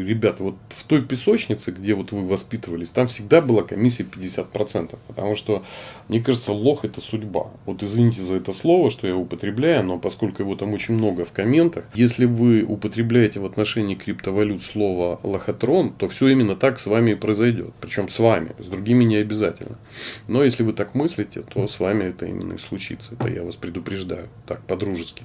Ребята, вот в той песочнице, где вот вы воспитывались, там всегда была комиссия 50%. Потому что, мне кажется, лох это судьба. Вот извините за это слово, что я употребляю, но поскольку его там очень много в комментах, если вы употребляете в отношении криптовалют слово лохотрон, то все именно так с вами и произойдет. Причем с вами, с другими не обязательно. Но если вы так мыслите, то с вами это именно и случится. Это я вас предупреждаю. Так, по-дружески.